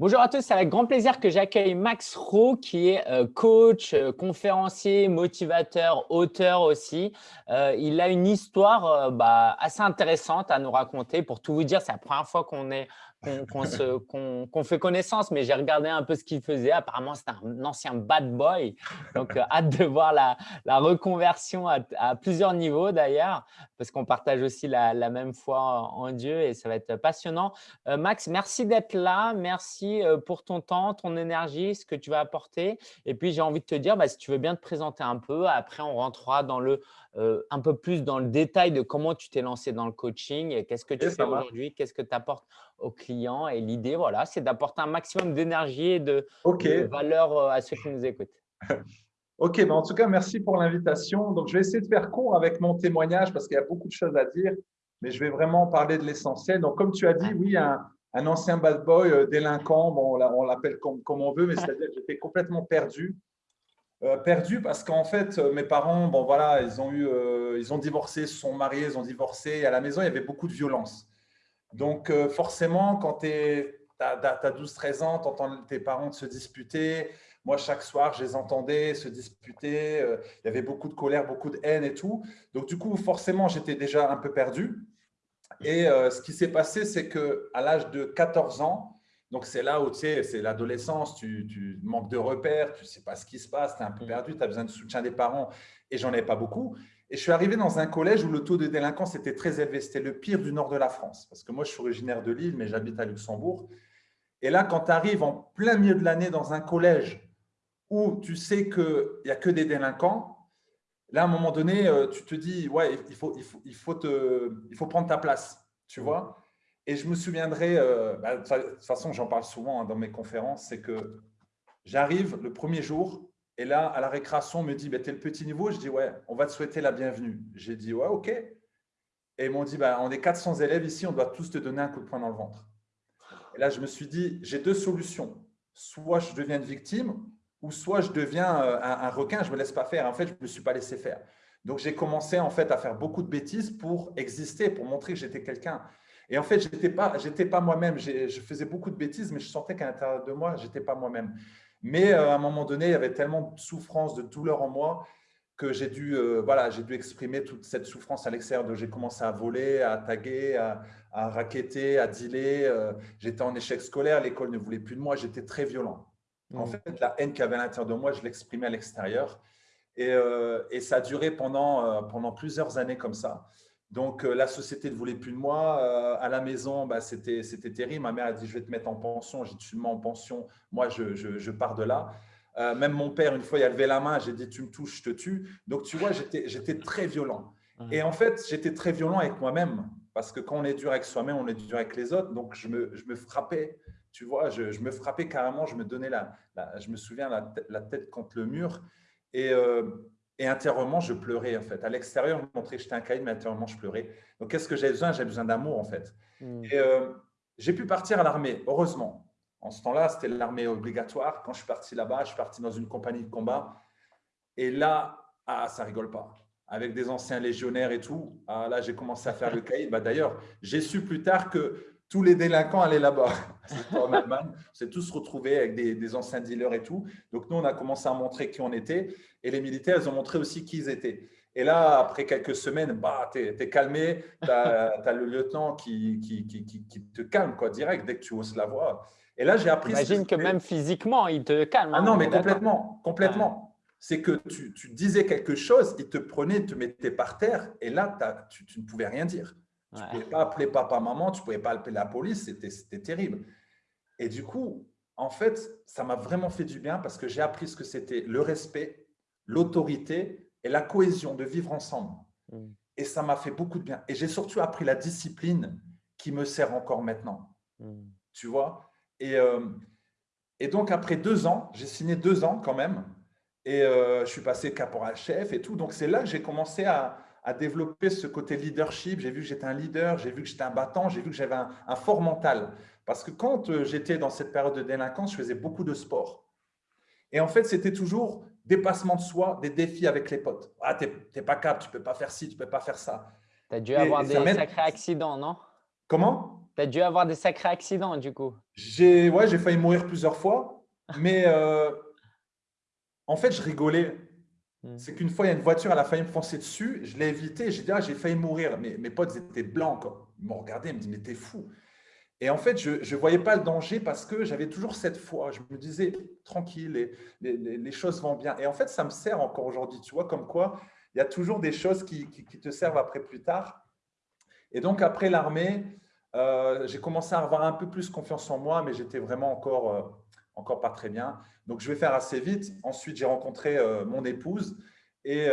Bonjour à tous, c'est avec grand plaisir que j'accueille Max Rowe qui est euh, coach, euh, conférencier, motivateur, auteur aussi. Euh, il a une histoire bah, assez intéressante à nous raconter. Pour tout vous dire, c'est la première fois qu'on est qu'on fait connaissance, mais j'ai regardé un peu ce qu'il faisait. Apparemment, c'est un ancien bad boy. Donc, euh, hâte de voir la, reconversion à, plusieurs niveaux d'ailleurs, parce qu'on partage aussi la, même foi en Dieu et ça va être passionnant. Euh, Max, merci d'être là. Merci euh, pour ton temps, ton énergie, ce que tu vas apporter. Et puis, j'ai envie de te dire, bah, si tu veux bien te présenter un peu, après, on rentrera dans le, un peu plus dans le détail de comment tu t'es lancé dans le coaching qu'est-ce que tu fais aujourd'hui, qu'est-ce que tu apportes aux clients. Et l'idée, voilà, c'est d'apporter un maximum d'énergie et de, valeur euh, à ceux qui nous écoutent. Ok, ben en tout cas, merci pour l'invitation. Donc, je vais essayer de faire court avec mon témoignage parce qu'il y a beaucoup de choses à dire, mais je vais vraiment parler de l'essentiel. Donc, comme tu as dit, oui, un, un ancien bad boy, euh, délinquant, bon, on l'appelle comme, comme, on veut, mais c'est-à-dire que j'étais complètement perdu. Euh, perdu parce qu'en fait, mes parents, bon voilà, ils ont eu, ils ont divorcé, se sont mariés, ils ont divorcé. À la maison, il y avait beaucoup de violence. Donc, euh, forcément, quand tu as, 12-13 ans, tu entends tes parents se disputer. Moi, chaque soir, je les entendais se disputer. Euh, il y avait beaucoup de colère, beaucoup de haine et tout. Donc, du coup, forcément, j'étais déjà un peu perdu. Et euh, ce qui s'est passé, c'est qu'à l'âge de 14 ans, donc c'est là où tu sais, c'est l'adolescence, tu, tu, manques de repères, tu ne sais pas ce qui se passe, tu es un peu mmh. perdu, tu as besoin de soutien des parents et j'en ai pas beaucoup. Et je suis arrivé dans un collège où le taux de délinquance était très élevé. C'était le pire du nord de la France. Parce que moi, je suis originaire de Lille, mais j'habite à Luxembourg. Et là, quand tu arrives en plein milieu de l'année dans un collège où tu sais qu'il n'y a que des délinquants, là, à un moment donné, euh, tu te dis, ouais, il faut, il faut, il faut, te, il faut prendre ta place, tu vois. Et je me souviendrai, euh, bah, de toute façon, j'en parle souvent hein, dans mes conférences, c'est que j'arrive le premier jour, et là, à la récréation, on me dit, bah, tu es le petit niveau? Je dis, ouais, on va te souhaiter la bienvenue. J'ai dit, ouais, OK. Et ils m'ont dit, bah, on est 400 élèves ici, on doit tous te donner un coup de poing dans le ventre. Et là, je me suis dit, j'ai deux solutions. Soit je deviens une victime, ou soit je deviens euh, un, requin, je ne me laisse pas faire. En fait, je ne me suis pas laissé faire. Donc, j'ai commencé en fait à faire beaucoup de bêtises pour exister, pour montrer que j'étais quelqu'un. Et en fait, je n'étais pas, pas moi-même. Je faisais beaucoup de bêtises, mais je sentais qu'à l'intérieur de moi, je n'étais pas moi-même. Mais euh, à un moment donné, il y avait tellement de souffrance, de douleur en moi que j'ai dû, euh, voilà, dû exprimer toute cette souffrance à l'extérieur. Donc, j'ai commencé à voler, à taguer, à, à raqueter, à dealer. Euh, j'étais en échec scolaire, l'école ne voulait plus de moi, j'étais très violent. En mmh. fait, la haine qu'il y avait à l'intérieur de moi, je l'exprimais à l'extérieur. Et, et, ça a duré pendant, pendant plusieurs années comme ça. Donc, euh, la société ne voulait plus de moi. Euh, à la maison, bah, c'était terrible. Ma mère a dit, je vais te mettre en pension. J'ai dit, tu me mets en pension. Moi, je, pars de là. Euh, même mon père, une fois, il a levé la main. J'ai dit, tu me touches, je te tue. Donc, tu vois, j'étais très violent. Et en fait, j'étais très violent avec moi-même. Parce que quand on est dur avec soi-même, on est dur avec les autres. Donc, je me, frappais. Tu vois, je, me frappais carrément. Je me donnais la, je me souviens, la, tête contre le mur. Et, et intérieurement, je pleurais en fait. À l'extérieur, je montrais que j'étais un caïd, mais intérieurement, je pleurais. Donc, qu'est-ce que j'ai besoin? J'ai besoin d'amour en fait. Hmm. Et euh, j'ai pu partir à l'armée, heureusement. En ce temps-là, c'était l'armée obligatoire. Quand je suis parti là-bas, je suis parti dans une compagnie de combat. Et là, ah, ça rigole pas. Avec des anciens légionnaires et tout. Ah, là, j'ai commencé à faire le caïd. Bah, D'ailleurs, j'ai su plus tard que tous les délinquants allaient là-bas. en Allemagne. On s'est tous retrouvés avec des, anciens dealers et tout. Donc, nous, on a commencé à montrer qui on était. Et les militaires, ils ont montré aussi qui ils étaient. Et là, après quelques semaines, bah, tu es, calmé. Tu as, le lieutenant qui, qui, qui, te calme quoi, direct dès que tu oses la voix. Et là, j'ai appris… J'imagine que même physiquement, il te calme. Ah hein, non, mais complètement. complètement. C'est que tu, tu, disais quelque chose, il te prenait, te mettait par terre. Et là, tu, tu ne pouvais rien dire. Tu ne pouvais pas appeler papa, maman, tu ne pouvais pas appeler la police, c'était terrible. Et du coup, en fait, ça m'a vraiment fait du bien parce que j'ai appris ce que c'était le respect, l'autorité et la cohésion de vivre ensemble. Mm. Et ça m'a fait beaucoup de bien. Et j'ai surtout appris la discipline qui me sert encore maintenant. Mm. Tu vois? Et, euh, et donc, après deux ans, j'ai signé deux ans quand même. Et euh, je suis passé caporal-chef et tout. Donc, c'est là que j'ai commencé à, à développer ce côté leadership. J'ai vu que j'étais un leader, j'ai vu que j'étais un battant, j'ai vu que j'avais un, fort mental. Parce que quand euh, j'étais dans cette période de délinquance, je faisais beaucoup de sport. Et en fait, c'était toujours dépassement de soi, des défis avec les potes. Ah, tu n'es pas capable, tu peux pas faire ci, tu peux pas faire ça. Tu as dû avoir des sacrés accidents, non? Comment? Tu as dû avoir des sacrés accidents du coup. J'ai ouais, failli mourir plusieurs fois, mais euh, en fait, je rigolais. Hmm. C'est qu'une fois, il y a une voiture, elle a failli me foncer dessus. Je l'ai évité. J'ai dit, ah, j'ai failli mourir. Mais mes potes étaient blancs. Ils m'ont regardé, ils me disent, mais t'es fou. Et en fait, je ne voyais pas le danger parce que j'avais toujours cette foi. Je me disais, tranquille, les, les, choses vont bien. Et en fait, ça me sert encore aujourd'hui. Tu vois, comme quoi, il y a toujours des choses qui, te servent après plus tard. Et donc, après l'armée, euh, j'ai commencé à avoir un peu plus confiance en moi, mais j'étais vraiment encore, euh, encore pas très bien. Donc, je vais faire assez vite. Ensuite, j'ai rencontré euh, mon épouse et,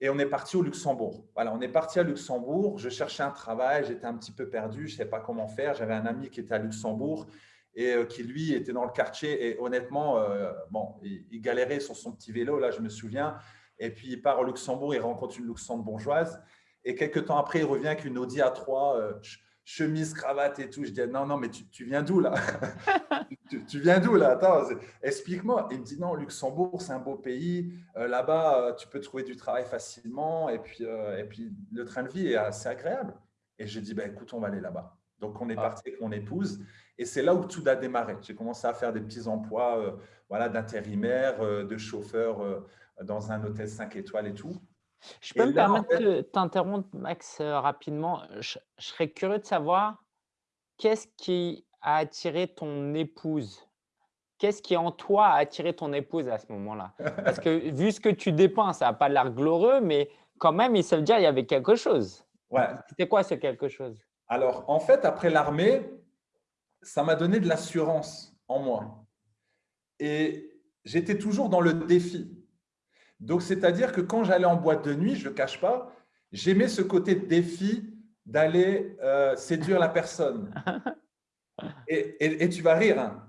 et on est parti au Luxembourg. Voilà, on est parti à Luxembourg. Je cherchais un travail, j'étais un petit peu perdu, je ne savais pas comment faire. J'avais un ami qui était à Luxembourg et euh, qui, lui, était dans le quartier. Et honnêtement, euh, bon, il, galérait sur son petit vélo, là, je me souviens. Et puis, il part au Luxembourg, il rencontre une luxembourgeoise. Et quelques temps après, il revient avec une Audi A3 chemise, cravate et tout. Je dis, non, non, mais tu, viens d'où là? Tu, viens d'où là? Attends, explique-moi. Il me dit, non, Luxembourg, c'est un beau pays. Euh, là-bas, euh, tu peux trouver du travail facilement. Et puis, euh, et puis, le train de vie est assez agréable. Et j'ai dit, bah, écoute, on va aller là-bas. Donc, on est ah. parti avec mon épouse. Et c'est là où tout a démarré. J'ai commencé à faire des petits emplois voilà, d'intérimaire, de chauffeur dans un hôtel 5 étoiles et tout. Je peux me permettre de t'interrompre, Max, euh, rapidement? Je, serais curieux de savoir qu'est-ce qui a attiré ton épouse? Qu'est-ce qui en toi a attiré ton épouse à ce moment-là? Parce que vu ce que tu dépeins, ça n'a pas l'air glorieux, mais quand même, il se dire qu'il y avait quelque chose. Ouais. C'était quoi ce quelque chose? Alors, en fait, après l'armée, ça m'a donné de l'assurance en moi. Et j'étais toujours dans le défi. Donc, c'est-à-dire que quand j'allais en boîte de nuit, je ne le cache pas, j'aimais ce côté défi d'aller euh, séduire la personne. Et, tu vas rire, hein.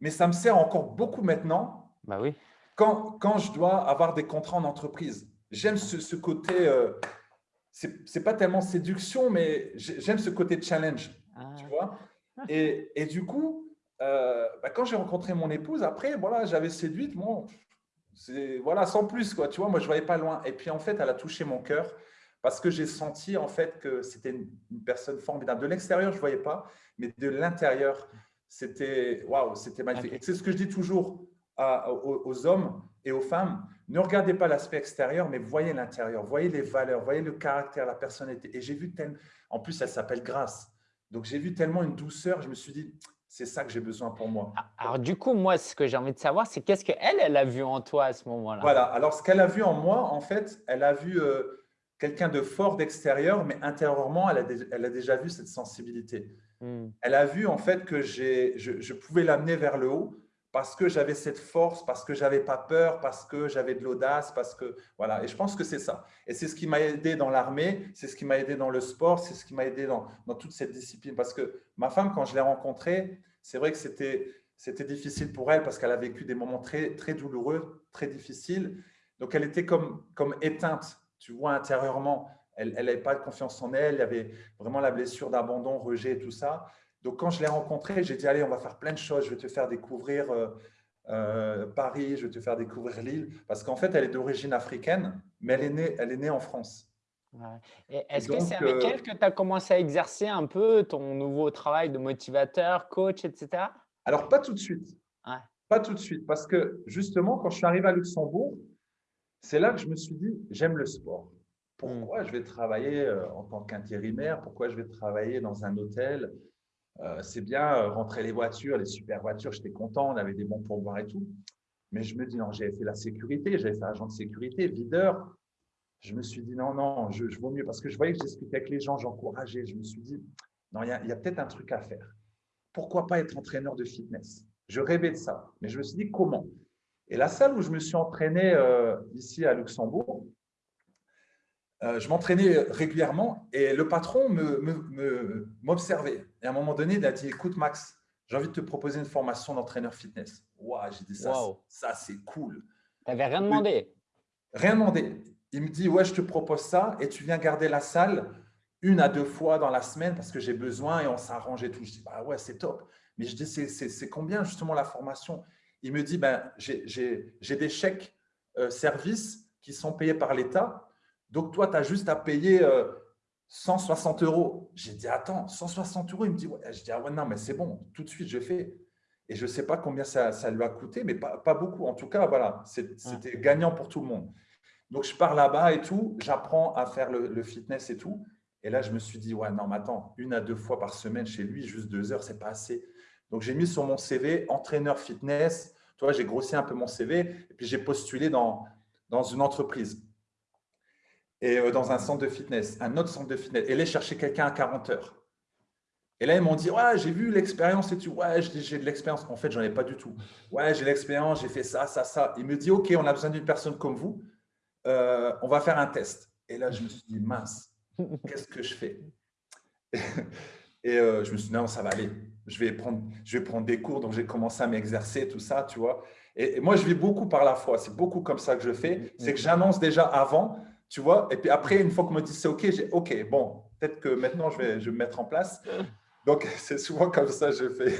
mais ça me sert encore beaucoup maintenant. Bah oui. Quand, quand je dois avoir des contrats en entreprise, j'aime ce, côté, euh, ce n'est pas tellement séduction, mais j'aime ce côté challenge, ah. tu vois. Et, et, du coup, euh, bah, quand j'ai rencontré mon épouse, après, voilà, j'avais séduite, bon, voilà, sans plus, quoi. Tu vois, moi, je ne voyais pas loin. Et puis, en fait, elle a touché mon cœur parce que j'ai senti, en fait, que c'était une, personne formidable. De l'extérieur, je ne voyais pas, mais de l'intérieur, c'était waouh, c'était magnifique. C'est ce que je dis toujours aux, hommes et aux femmes. Ne regardez pas l'aspect extérieur, mais voyez l'intérieur, voyez les valeurs, voyez le caractère, la personnalité. Et j'ai vu tellement, en plus, elle s'appelle Grâce. Donc, j'ai vu tellement une douceur, je me suis dit, c'est ça que j'ai besoin pour moi. Ah, alors du coup, moi, ce que j'ai envie de savoir, c'est qu'est-ce qu'elle, elle a vu en toi à ce moment-là? Voilà, alors ce qu'elle a vu en moi, en fait, elle a vu euh, quelqu'un de fort d'extérieur, mais intérieurement, elle a, elle a, déjà vu cette sensibilité. Hmm. Elle a vu en fait que je, je pouvais l'amener vers le haut parce que j'avais cette force, parce que j'avais pas peur, parce que j'avais de l'audace, parce que voilà. Et je pense que c'est ça. Et c'est ce qui m'a aidé dans l'armée, c'est ce qui m'a aidé dans le sport, c'est ce qui m'a aidé dans, dans, toute cette discipline. Parce que ma femme, quand je l'ai rencontrée, c'est vrai que c'était c'était difficile pour elle parce qu'elle a vécu des moments très très douloureux, très difficiles. Donc elle était comme comme éteinte, tu vois intérieurement. Elle n'avait pas de confiance en elle, il y avait vraiment la blessure d'abandon, rejet, tout ça. Donc, quand je l'ai rencontrée, j'ai dit, allez, on va faire plein de choses. Je vais te faire découvrir euh, euh, Paris, je vais te faire découvrir Lille. Parce qu'en fait, elle est d'origine africaine, mais elle est née, elle est née en France. Est-ce que c'est avec euh, elle que tu as commencé à exercer un peu ton nouveau travail de motivateur, coach, etc. Alors, pas tout de suite. Pas tout de suite. Parce que justement, quand je suis arrivé à Luxembourg, c'est là que je me suis dit, j'aime le sport. Pourquoi hmm. je vais travailler en tant qu'intérimaire? Pourquoi je vais travailler dans un hôtel? Euh, c'est bien euh, rentrer les voitures, les super voitures, j'étais content, on avait des bons pourboires et tout. Mais je me dis, non, j'avais fait la sécurité, j'avais fait agent de sécurité, videur. Je me suis dit, non, non, je, je vaux mieux parce que je voyais que j'expliquais avec les gens, j'encourageais. Je me suis dit, non, il y a, peut-être un truc à faire. Pourquoi pas être entraîneur de fitness? Je rêvais de ça, mais je me suis dit, comment? Et la salle où je me suis entraîné euh, ici à Luxembourg, je m'entraînais régulièrement et le patron m'observait. Me, et à un moment donné, il a dit, écoute Max, j'ai envie de te proposer une formation d'entraîneur fitness. Waouh, j'ai dit ça, ça c'est cool. Tu n'avais rien demandé Rien demandé. Il me dit, ouais, je te propose ça et tu viens garder la salle une à deux fois dans la semaine parce que j'ai besoin et on s'arrange et tout. Je dis, bah ouais, c'est top. Mais je dis, c'est combien justement la formation? Il me dit, ben, j'ai des chèques euh, services qui sont payés par l'État donc, toi, tu as juste à payer 160 euros. J'ai dit, attends, 160 euros? Il me dit, ouais. Je dis, ah ouais, non, mais c'est bon, tout de suite, je fais. Et je ne sais pas combien ça, ça, lui a coûté, mais pas, pas beaucoup. En tout cas, voilà, c'était gagnant pour tout le monde. Donc, je pars là-bas et tout, j'apprends à faire le, fitness et tout. Et là, je me suis dit, ouais, non, mais attends, une à deux fois par semaine chez lui, juste deux heures, c'est pas assez. Donc, j'ai mis sur mon CV entraîneur fitness. Tu vois, j'ai grossi un peu mon CV et puis j'ai postulé dans, dans une entreprise et euh, dans un centre de fitness, un autre centre de fitness. Et là, chercher quelqu'un à 40 heures. Et là, ils m'ont dit, ouais, j'ai vu l'expérience et tu, ouais, j'ai de l'expérience. En fait, j'en ai pas du tout. Ouais, j'ai l'expérience, j'ai fait ça, ça, ça. Il me dit, OK, on a besoin d'une personne comme vous. Euh, on va faire un test. Et là, je me suis dit, mince, qu'est-ce que je fais? Et euh, je me suis dit, non, ça va aller. Je vais prendre, je vais prendre des cours. Donc, j'ai commencé à m'exercer, tout ça, tu vois. Et, moi, je vis beaucoup par la foi. C'est beaucoup comme ça que je fais. C'est que j'annonce déjà avant, tu vois. Et puis après, une fois qu'on me dit c'est OK, j'ai OK, bon, peut-être que maintenant, je vais, je vais me mettre en place. Donc, c'est souvent comme ça que je fais.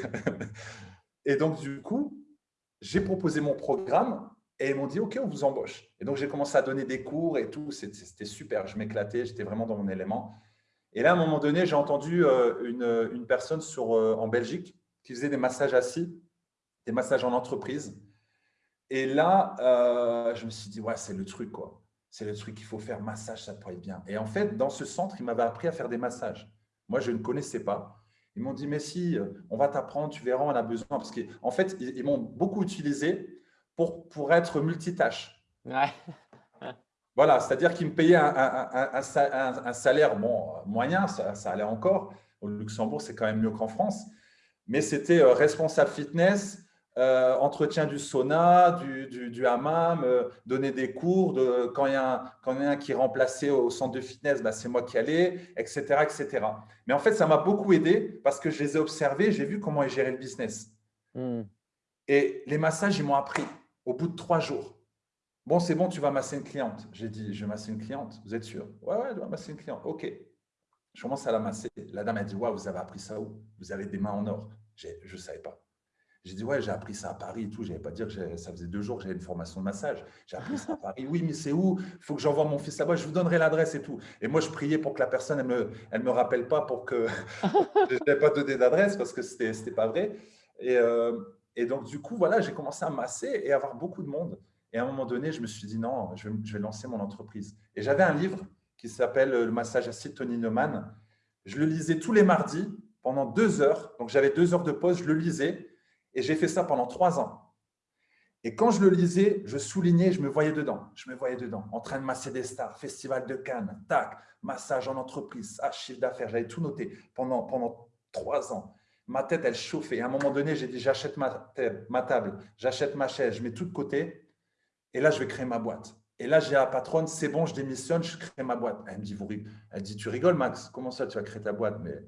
Et donc, du coup, j'ai proposé mon programme et ils m'ont dit, OK, on vous embauche. Et donc, j'ai commencé à donner des cours et tout. C'était super. Je m'éclatais. J'étais vraiment dans mon élément. Et là, à un moment donné, j'ai entendu euh, une, une, personne sur, euh, en Belgique qui faisait des massages assis, des massages en entreprise. Et là, euh, je me suis dit, ouais, c'est le truc, quoi. C'est le truc qu'il faut faire. Massage, ça pourrait être bien. Et en fait, dans ce centre, ils m'avaient appris à faire des massages. Moi, je ne connaissais pas. Ils m'ont dit, mais si, on va t'apprendre, tu verras, on a besoin. Parce qu'en fait, ils m'ont beaucoup utilisé pour, pour être multitâche. Voilà, c'est-à-dire qu'ils me payaient un, un, salaire bon, moyen, ça, ça, allait encore. Au Luxembourg, c'est quand même mieux qu'en France. Mais c'était euh, responsable fitness, euh, entretien du sauna, du, du, hammam, euh, donner des cours. De, quand, il y a un, quand il y a un qui est remplacé au centre de fitness, bah, c'est moi qui allais, etc., etc. Mais en fait, ça m'a beaucoup aidé parce que je les ai observés, j'ai vu comment ils géraient le business. Hmm. Et les massages, ils m'ont appris au bout de trois jours. Bon, c'est bon, tu vas masser une cliente. J'ai dit, je vais masser une cliente. Vous êtes sûr? Ouais, ouais, je vais masser une cliente. OK. Je commence à la masser. La dame a dit, ouais, vous avez appris ça où? Vous avez des mains en or. Je ne savais pas. J'ai dit, ouais, j'ai appris ça à Paris et tout. Je n'allais pas dire que ça faisait deux jours que j'avais une formation de massage. J'ai appris ça à Paris. Oui, mais c'est où? Il faut que j'envoie mon fils là-bas. Je vous donnerai l'adresse et tout. Et moi, je priais pour que la personne, elle ne me, elle me rappelle pas pour que je n'ai pas donné d'adresse parce que ce n'était pas vrai. Et, euh, et donc, du coup, voilà, j'ai commencé à masser et avoir beaucoup de monde. Et à un moment donné, je me suis dit, non, je vais, lancer mon entreprise. Et j'avais un livre qui s'appelle Le massage acide Tony Neumann. Je le lisais tous les mardis pendant deux heures. Donc, j'avais deux heures de pause, je le lisais. Et j'ai fait ça pendant trois ans. Et quand je le lisais, je soulignais, je me voyais dedans. Je me voyais dedans, en train de masser des stars, festival de Cannes, tac, massage en entreprise, ah, chiffre d'affaires. J'avais tout noté pendant, trois ans ma tête, elle chauffait. À un moment donné, j'ai dit, j'achète ma, table, j'achète ma chaise, je mets tout de côté. Et là, je vais créer ma boîte. Et là, j'ai la patronne, c'est bon, je démissionne, je crée ma boîte. Elle me dit, vous, elle dit, tu rigoles, Max, comment ça, tu vas créer ta boîte? Mais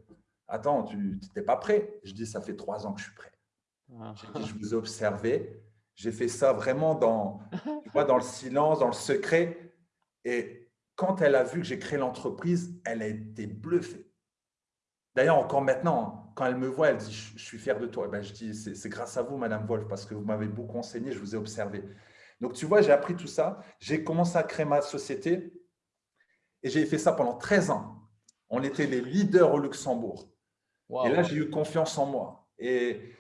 attends, tu n'étais pas prêt. Je dis, ça fait trois ans que je suis prêt. Ah. je vous ai observé. J'ai fait ça vraiment dans, dans le silence, dans le secret. Et quand elle a vu que j'ai créé l'entreprise, elle a été bluffée. D'ailleurs, encore maintenant, quand elle me voit, elle dit « je suis fier de toi ben, Je dis « c'est grâce à vous, Madame Wolf, parce que vous m'avez beaucoup enseigné, je vous ai observé. » Donc, tu vois, j'ai appris tout ça. J'ai commencé à créer ma société et j'ai fait ça pendant 13 ans. On était les leaders au Luxembourg. Et là, j'ai eu confiance en moi. Et,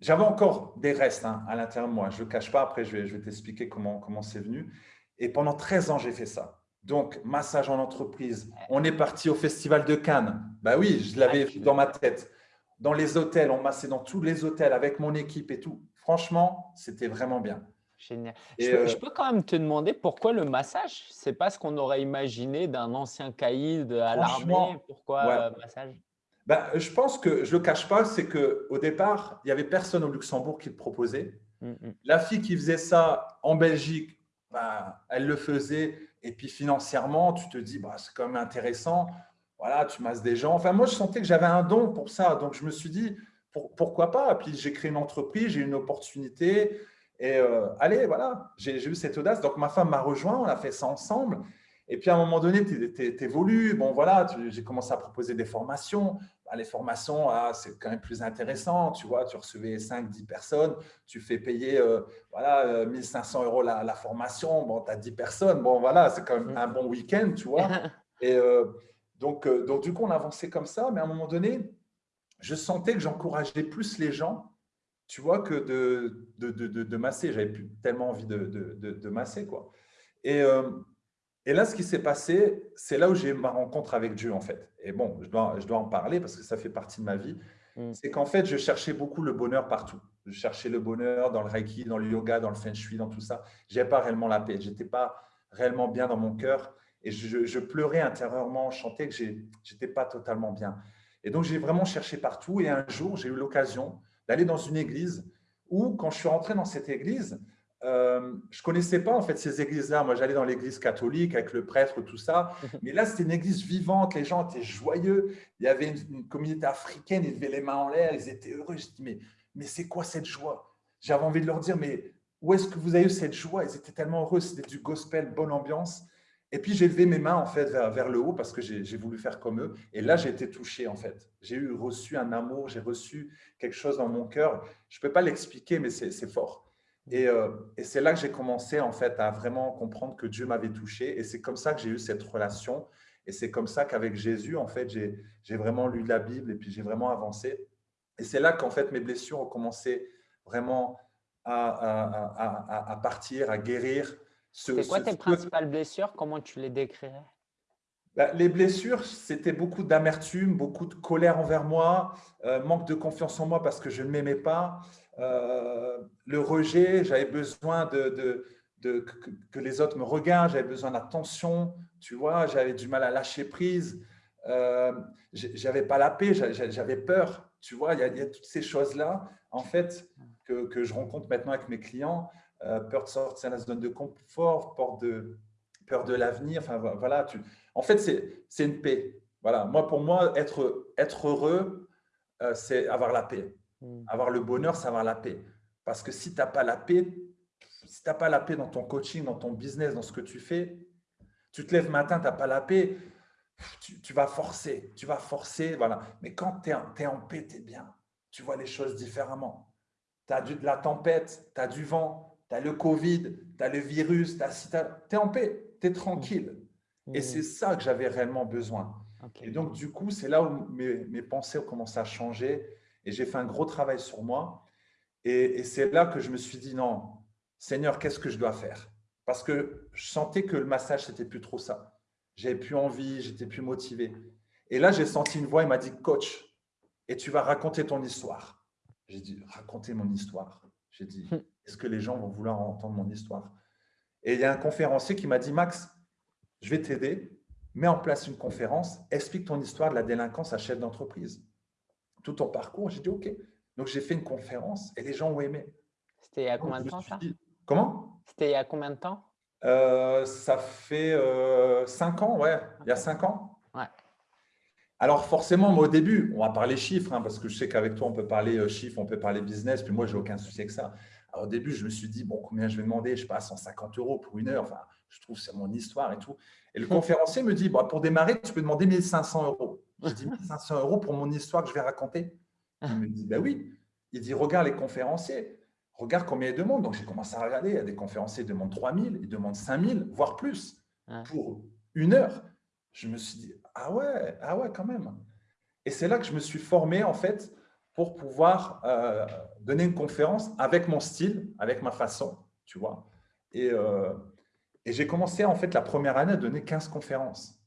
j'avais encore des restes hein, à l'intérieur de moi. Je ne le cache pas. Après, je vais, je vais t'expliquer comment comment c'est venu. Et pendant 13 ans, j'ai fait ça. Donc, massage en entreprise. On est parti au Festival de Cannes. Bah oui, je l'avais ah, dans ma tête. Dans les hôtels, on massait dans tous les hôtels avec mon équipe et tout. Franchement, c'était vraiment bien. Génial. Euh, je, peux, quand même te demander pourquoi le massage? C'est pas ce qu'on aurait imaginé d'un ancien caïd à l'armée. Pourquoi le euh, massage? Bah, Je pense que, je ne le cache pas, c'est qu'au départ, il n'y avait personne au Luxembourg qui le proposait. Mm, mm. La fille qui faisait ça en Belgique, bah, elle le faisait et puis financièrement, tu te dis, bah, c'est quand même intéressant. Voilà, tu masses des gens. Enfin, moi, je sentais que j'avais un don pour ça. Donc, je me suis dit, pourquoi pas? Puis, j'ai créé une entreprise, j'ai eu une opportunité. Et euh, allez, voilà, j'ai eu cette audace. Donc, ma femme m'a rejoint, on a fait ça ensemble. Et puis, à un moment donné, tu évolues. Bon, voilà, j'ai commencé à proposer des formations. Bah, les formations, ah, c'est quand même plus intéressant. Tu vois, tu recevais 5, 10 personnes, tu fais payer euh, voilà, 1500 euh, euros la, formation. Bon, tu as 10 personnes. Bon, voilà, c'est quand même un bon week-end, tu vois. Et Donc, euh, donc, du coup, on avançait comme ça, mais à un moment donné, je sentais que j'encourageais plus les gens, tu vois, que de, de, de, de masser. J'avais plus tellement envie de, de, masser, quoi. Et, euh, et là, ce qui s'est passé, c'est là où j'ai ma rencontre avec Dieu, en fait. Et bon, je dois, je dois en parler parce que ça fait partie de ma vie. Mm. C'est qu'en fait, je cherchais beaucoup le bonheur partout. Je cherchais le bonheur dans le Reiki, dans le yoga, dans le Feng Shui, dans tout ça. Je n'avais pas réellement la paix. Je n'étais pas réellement bien dans mon cœur. Et je, pleurais intérieurement, je chantais que je n'étais pas totalement bien. Et donc, j'ai vraiment cherché partout. Et un jour, j'ai eu l'occasion d'aller dans une église où, quand je suis rentré dans cette église, euh, je ne connaissais pas en fait ces églises-là. Moi, j'allais dans l'église catholique avec le prêtre, tout ça. Mais là, c'était une église vivante. Les gens étaient joyeux. Il y avait une, communauté africaine. Ils levaient les mains en l'air. Ils étaient heureux. Je dis, mais, mais c'est quoi cette joie? J'avais envie de leur dire, mais où est-ce que vous avez eu cette joie? Ils étaient tellement heureux. C'était du gospel, bonne ambiance. Et puis, j'ai levé mes mains en fait vers, vers le haut parce que j'ai voulu faire comme eux. Et là, j'ai été touché en fait. J'ai eu reçu un amour, j'ai reçu quelque chose dans mon cœur. Je ne peux pas l'expliquer, mais c'est fort. Euh, et, c'est là que j'ai commencé en fait à vraiment comprendre que Dieu m'avait touché. Et c'est comme ça que j'ai eu cette relation. Et c'est comme ça qu'avec Jésus, en fait, j'ai vraiment lu la Bible et puis j'ai vraiment avancé. Et c'est là qu'en fait mes blessures ont commencé vraiment à, à, partir, à guérir. C'est quoi tes principales blessures? Comment tu les décrirais? Bah, les blessures, c'était beaucoup d'amertume, beaucoup de colère envers moi, euh, manque de confiance en moi parce que je ne m'aimais pas, le rejet, j'avais besoin de, que, les autres me regardent, j'avais besoin d'attention, tu vois, j'avais du mal à lâcher prise, euh, j'avais pas la paix, j'avais peur, tu vois, il y, a, toutes ces choses-là, en fait, que, je rencontre maintenant avec mes clients, euh, peur de sortir de la zone de confort, peur de, peur de l'avenir, enfin voilà, tu, en fait, c'est une paix. Voilà, moi, pour moi, être, être heureux, euh, c'est avoir la paix. Hmm. Avoir le bonheur, c'est avoir la paix. Parce que si tu n'as pas la paix, si tu n'as pas la paix dans ton coaching, dans ton business, dans ce que tu fais, tu te lèves matin, tu n'as pas la paix, tu, vas forcer, tu vas forcer, voilà. Mais quand tu es, en paix, tu es bien. Tu vois les choses différemment. Tu as de la tempête, tu as du vent, tu as le Covid, tu as le virus, tu es en paix, tu es tranquille. Et hmm. c'est ça que j'avais réellement besoin. Et donc, du coup, c'est là où mes, mes pensées ont commencé à changer et j'ai fait un gros travail sur moi. Et, c'est là que je me suis dit, non, Seigneur, qu'est-ce que je dois faire? Parce que je sentais que le massage, c'était plus trop ça. J'avais plus envie, j'étais plus motivé. Et là, j'ai senti une voix, il m'a dit, coach, et tu vas raconter ton histoire. J'ai dit, raconter mon histoire? J'ai dit, hmm. est-ce que les gens vont vouloir entendre mon histoire? Et il y a un conférencier qui m'a dit, Max, je vais t'aider, mets en place une conférence, explique ton histoire de la délinquance à chef d'entreprise tout ton parcours. J'ai dit OK. Donc, j'ai fait une conférence et les gens ont aimé. C'était il y a combien de temps ça Comment? C'était il y a combien de temps? Ça fait euh, cinq ans, ouais. Il y a cinq ans. Ouais. Alors, forcément, moi, au début, on va parler chiffres, hein, parce que je sais qu'avec toi, on peut parler euh, chiffres, on peut parler business, puis moi, j'ai aucun souci avec ça. Alors, au début, je me suis dit, bon, combien je vais demander? Je sais pas, 150 euros pour une heure. Enfin, je trouve que c'est mon histoire et tout. Et le conférencier me dit, bon, pour démarrer, tu peux demander 1500 euros. J'ai dit 1500 euros pour mon histoire que je vais raconter. Il me dit, ben oui. Il dit, regarde les conférenciers, regarde combien ils demandent. Donc, j'ai commencé à regarder. Il y a des conférenciers qui demandent 3000, ils demandent 5000, voire plus, pour une heure. Je me suis dit, ah ouais, ah ouais, quand même. Et c'est là que je me suis formé, en fait, pour pouvoir euh, donner une conférence avec mon style, avec ma façon, tu vois. Et, euh, et j'ai commencé, en fait, la première année à donner 15 conférences.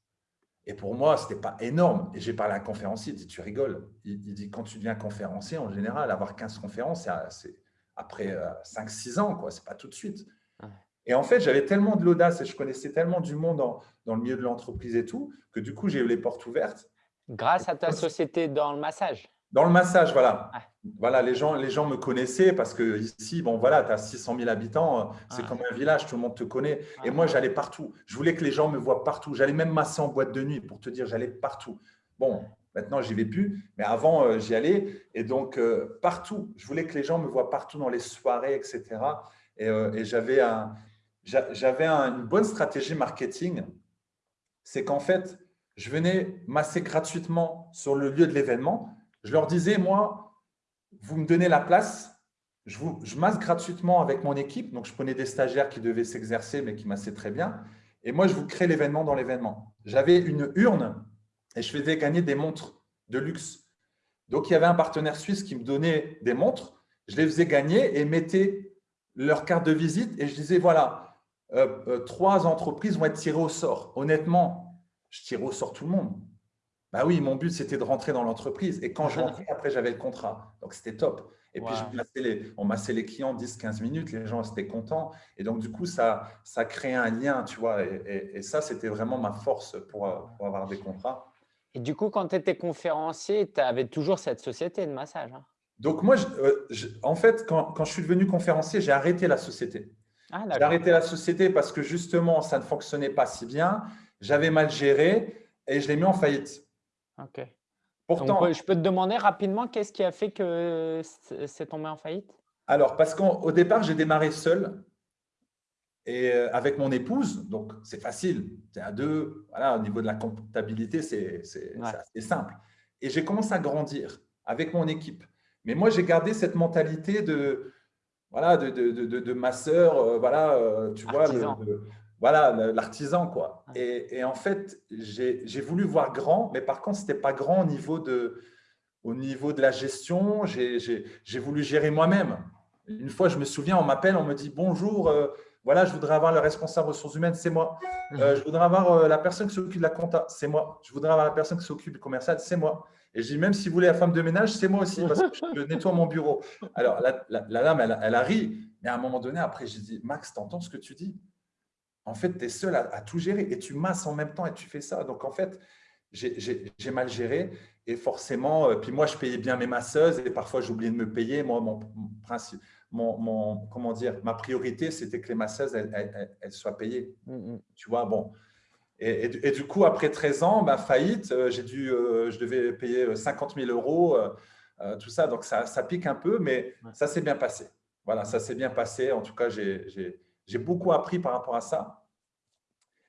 Et pour moi, ce n'était pas énorme. Et j'ai parlé à un conférencier, il dit, tu rigoles. Il, dit, quand tu deviens conférencier, en général, avoir 15 conférences, c'est après 5-6 euh, ans, quoi. ce n'est pas tout de suite. Et en fait, j'avais tellement de l'audace et je connaissais tellement du monde dans le milieu de l'entreprise et tout, que du coup, j'ai eu les portes ouvertes. Grâce à ta société dans le massage dans le massage, voilà. Voilà, les gens, les gens me connaissaient parce que ici, bon, voilà, tu as 600 000 habitants, c'est comme un village, tout le monde te connaît. Et moi, j'allais partout. Je voulais que les gens me voient partout. J'allais même masser en boîte de nuit pour te dire, j'allais partout. Bon, maintenant, j'y vais plus, mais avant, euh, j'y allais. Et donc, euh, partout. Je voulais que les gens me voient partout dans les soirées, etc. Et, euh, et j'avais un, j'avais une bonne stratégie marketing. C'est qu'en fait, je venais masser gratuitement sur le lieu de l'événement je leur disais, moi, vous me donnez la place, je, masse gratuitement avec mon équipe. Donc, je prenais des stagiaires qui devaient s'exercer, mais qui massaient très bien. Et moi, je vous crée l'événement dans l'événement. J'avais une urne et je faisais gagner des montres de luxe. Donc, il y avait un partenaire suisse qui me donnait des montres, je les faisais gagner et mettais leur carte de visite et je disais, voilà, euh, euh, trois entreprises vont être tirées au sort. Honnêtement, je tirais au sort tout le monde. Bah oui, mon but, c'était de rentrer dans l'entreprise. Et quand je rentrais, après, j'avais le contrat. Donc, c'était top. Et puis, les, on massait les clients 10-15 minutes, les gens étaient contents. Et donc, du coup, ça, ça créait un lien, tu vois. Et, ça, c'était vraiment ma force pour, avoir des contrats. Et du coup, quand tu étais conférencier, tu avais toujours cette société de massage hein? Donc, moi, euh, en fait, quand, quand, je suis devenu conférencier, j'ai arrêté la société. Ah, j'ai arrêté la société parce que justement, ça ne fonctionnait pas si bien. J'avais mal géré et je l'ai mis en faillite. Ok. Pourtant, je peux te demander rapidement qu'est-ce qui a fait que c'est tombé en faillite? Alors, parce qu'au départ, j'ai démarré seul et euh, avec mon épouse, donc c'est facile, c'est à deux, voilà, au niveau de la comptabilité, c'est simple. Et j'ai commencé à grandir avec mon équipe. Mais moi, j'ai gardé cette mentalité de, voilà, de, de, de, ma sœur, euh, voilà, euh, tu vois, voilà, l'artisan, quoi. Et, en fait, j'ai voulu voir grand, mais par contre, ce n'était pas grand au niveau de, au niveau de la gestion. J'ai voulu gérer moi-même. Une fois, je me souviens, on m'appelle, on me dit « Bonjour, euh, voilà, je voudrais avoir le responsable ressources humaines, c'est moi. Euh, je voudrais avoir euh, la personne qui s'occupe de la compta, c'est moi. Je voudrais avoir la personne qui s'occupe du commercial, c'est moi. » Et je dis « Même si vous voulez la femme de ménage, c'est moi aussi, parce que je nettoie mon bureau. » Alors, la, la, dame, elle, elle, a ri. Mais à un moment donné, après, j'ai dit « Max, t'entends ce que tu dis ?» En fait, tu es seul à, tout gérer et tu masses en même temps et tu fais ça. Donc, en fait, j'ai mal géré et forcément, euh, puis moi, je payais bien mes masseuses et parfois, j'oubliais de me payer. Moi, mon, principe, mon, comment dire, ma priorité, c'était que les masseuses, elles, soient payées. Mmh, mmh. Tu vois, bon. Et, du coup, après 13 ans, bah, faillite, euh, j'ai dû, euh, je devais payer 50 000 euros, tout ça. Donc, ça, ça pique un peu, mais ça s'est bien passé. Voilà, ça s'est bien passé. En tout cas, j'ai j'ai beaucoup appris par rapport à ça.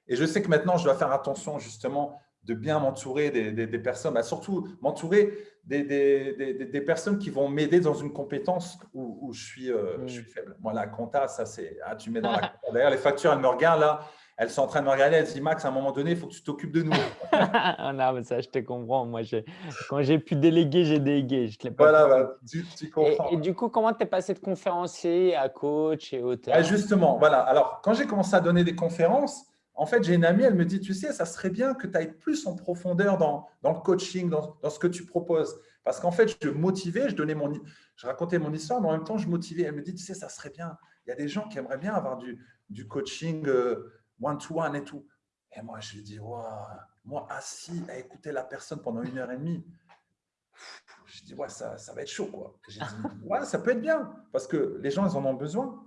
Et je sais que maintenant, je dois faire attention justement de bien m'entourer des, personnes, bah, surtout m'entourer des, des, personnes qui vont m'aider dans une compétence où, je, suis, euh, je, suis, faible. Moi, la compta, ça c'est… Ah, tu mets dans la D'ailleurs, les factures, elles me regardent là, elles sont en train de me regarder, elles disent « Max, à un moment donné, il faut que tu t'occupes de nous. Ah non, mais ça, je te comprends. Moi, quand j'ai pu déléguer, j'ai délégué. Je voilà, bah, tu, comprends. Et, du coup, comment tu es passé de conférencier à coach et auteur? Ah, Justement, voilà. Alors, quand j'ai commencé à donner des conférences, en fait, j'ai une amie, elle me dit, tu sais, ça serait bien que tu ailles plus en profondeur dans, dans le coaching, dans, dans, ce que tu proposes. Parce qu'en fait, je motivais, je, donnais mon, je racontais mon histoire, mais en même temps, je motivais. Elle me dit, tu sais, ça serait bien. Il y a des gens qui aimeraient bien avoir du, du coaching euh, one-to-one et tout. Et moi, je lui dis, moi, assis à écouter la personne pendant une heure et demie, je dis, ouais, ça, ça va être chaud. quoi. J'ai dit, ouais, ça peut être bien, parce que les gens, ils en ont besoin.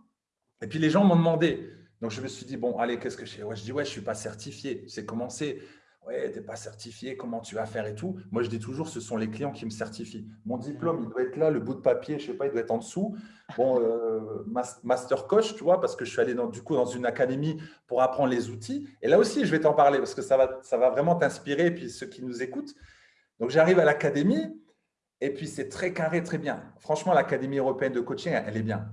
Et puis, les gens m'ont demandé. Donc, je me suis dit, bon, allez, qu'est-ce que je fais? Ouais, Je dis, ouais, je ne suis pas certifié. C'est commencé ouais, tu n'es pas certifié, comment tu vas faire et tout. Moi, je dis toujours, ce sont les clients qui me certifient. Mon diplôme, il doit être là, le bout de papier, je ne sais pas, il doit être en dessous. Bon, euh, master coach, tu vois, parce que je suis allé dans, du coup dans une académie pour apprendre les outils. Et là aussi, je vais t'en parler parce que ça va, ça va vraiment t'inspirer, et puis ceux qui nous écoutent. Donc, j'arrive à l'académie, et puis c'est très carré, très bien. Franchement, l'Académie européenne de coaching, elle est bien.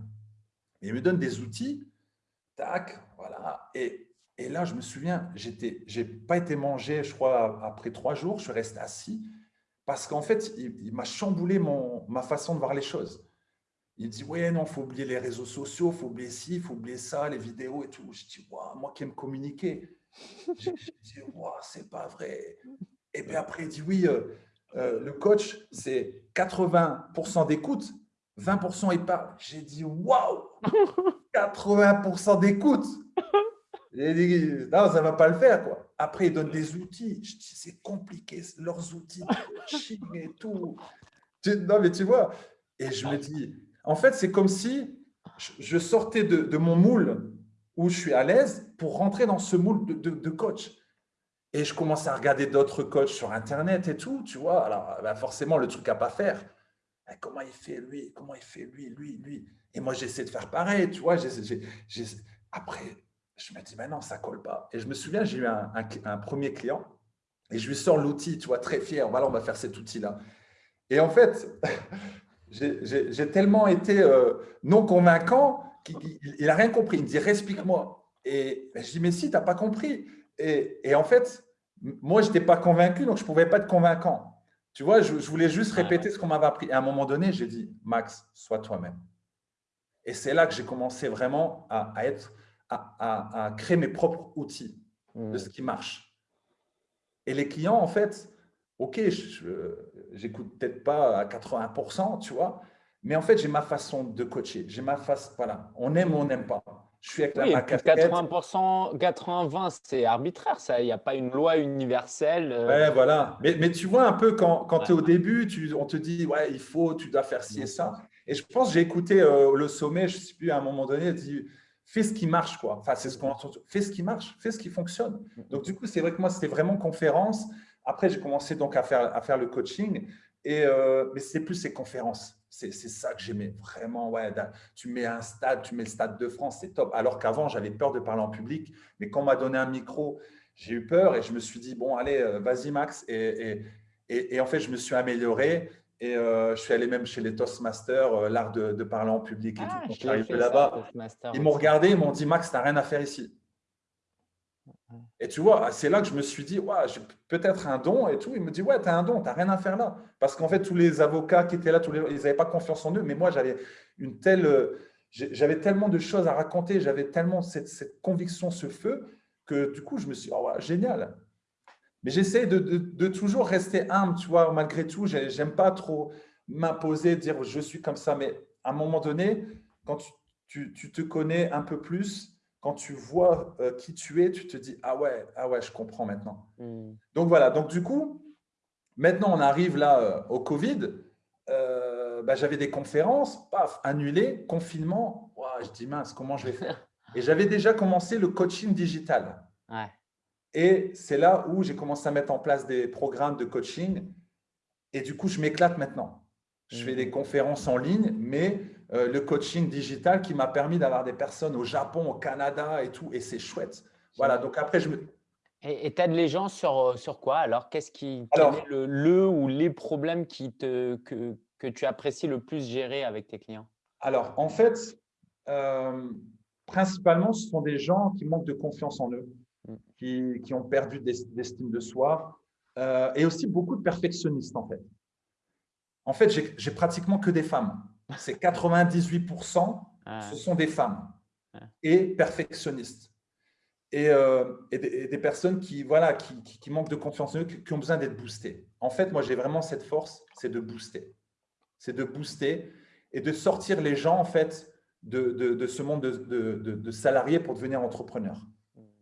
Il me donne des outils, tac, voilà. Et et là, je me souviens, je n'ai pas été mangé, je crois, après trois jours. Je suis resté assis parce qu'en fait, il, m'a chamboulé ma façon de voir les choses. Il dit, ouais, non, il faut oublier les réseaux sociaux, il faut oublier ci, il faut oublier ça, les vidéos et tout. Je dis, moi qui aime communiquer. Je, dis, c'est pas vrai. Et puis après, il dit, oui, euh, euh, le coach, c'est 80% d'écoute, 20% il parle. J'ai dit, waouh, 80% d'écoute non, ça ne va pas le faire. Quoi. Après, ils donnent des outils. C'est compliqué, leurs outils de et tout. Non, mais tu vois. Et je me dis, en fait, c'est comme si je sortais de, mon moule où je suis à l'aise pour rentrer dans ce moule de, coach. Et je commence à regarder d'autres coachs sur Internet et tout, tu vois. Alors, bah, forcément, le truc à pas faire. Comment il fait lui? Comment il fait lui, lui, lui? Et moi, j'essaie de faire pareil, tu vois. Après, je me dis, mais non, ça colle pas. Et je me souviens, j'ai eu un, premier client et je lui sors l'outil, tu vois, très fier. Voilà, on va faire cet outil-là. Et en fait, j'ai tellement été euh, non convaincant qu'il n'a rien compris. Il me dit, explique-moi. Et ben, je dis, mais si, tu n'as pas compris. Et, en fait, moi, je n'étais pas convaincu, donc je ne pouvais pas être convaincant. Tu vois, je, voulais juste répéter ce qu'on m'avait appris. Et à un moment donné, j'ai dit, Max, sois toi-même. Et c'est là que j'ai commencé vraiment à, être, à, créer mes propres outils de mmh. ce qui marche. Et les clients, en fait, OK, j'écoute peut-être pas à 80%, tu vois, mais en fait, j'ai ma façon de coacher. J'ai ma face, voilà, on aime ou on n'aime pas. Je suis avec la, 80%, 80-20, c'est arbitraire, ça. Il n'y a pas une loi universelle. Euh. Ouais, voilà. Mais, mais, tu vois un peu quand, quand tu es au début, tu, on te dit, ouais, il faut, tu dois faire ci et ça. Et je pense, j'ai écouté euh, le sommet, je ne sais plus, à un moment donné, dit, fais ce qui marche, quoi. Enfin, c'est ce qu'on entend. Fais ce qui marche, fais ce qui fonctionne. Donc, du coup, c'est vrai que moi, c'était vraiment conférence. Après, j'ai commencé donc à faire, à faire le coaching. Et, euh, mais c'est plus ces conférences. C'est ça que j'aimais vraiment. Ouais, tu mets un stade, tu mets le stade de France, c'est top. Alors qu'avant, j'avais peur de parler en public. Mais quand on m'a donné un micro, j'ai eu peur et je me suis dit, bon, allez, euh, vas-y, Max. Et, et, et, en fait, je me suis amélioré. Et euh, je suis allé même chez les Toastmasters, l'art de, de, parler en public et ah, tout. Quand je suis là-bas, ils m'ont regardé, ils m'ont dit, Max, tu n'as rien à faire ici. Et tu vois, c'est là que je me suis dit, ouais, j'ai peut-être un don et tout. Il me dit, ouais, tu as un don, tu n'as rien à faire là. Parce qu'en fait, tous les avocats qui étaient là, tous les, ils n'avaient pas confiance en eux. Mais moi, j'avais une telle, j'avais tellement de choses à raconter, j'avais tellement cette, conviction, ce feu, que du coup, je me suis dit, oh, ouais, génial. Mais j'essaie de, toujours rester humble, tu vois, malgré tout. J'aime pas trop m'imposer, dire je suis comme ça. Mais à un moment donné, quand tu te connais un peu plus, quand tu vois euh, qui tu es, tu te dis ah ouais, ah ouais, je comprends maintenant. Hmm. Donc voilà, donc du coup, maintenant on arrive là euh, au Covid. Euh, bah, j'avais des conférences, paf, annulées, confinement. je dis mince, comment je vais faire? Et j'avais déjà commencé le coaching digital. Et c'est là où j'ai commencé à mettre en place des programmes de coaching. Et du coup, je m'éclate maintenant. Je fais des hmm. conférences en ligne, mais euh, le coaching digital qui m'a permis d'avoir des personnes au Japon, au Canada et tout. Et c'est chouette. Voilà, donc après, je me… Et tu aides les gens sur, euh, sur quoi Alors, qu'est-ce qui est le, le, ou les problèmes qui te, que, que tu apprécies le plus gérer avec tes clients? Alors, en fait, euh, principalement, ce sont des gens qui manquent de confiance en eux. Qui, qui ont perdu d'estime de soi et aussi beaucoup de perfectionnistes, en fait. En fait, j'ai pratiquement que des femmes c'est 98%, ah. ce sont des femmes ah. et perfectionnistes. Et, euh, des, personnes qui, voilà, qui, manquent de confiance en eux, qui, ont besoin d'être boostées. En fait, moi, j'ai vraiment cette force, c'est de booster. C'est de booster et de sortir les gens, en fait, de, ce monde de, salariés pour devenir entrepreneurs.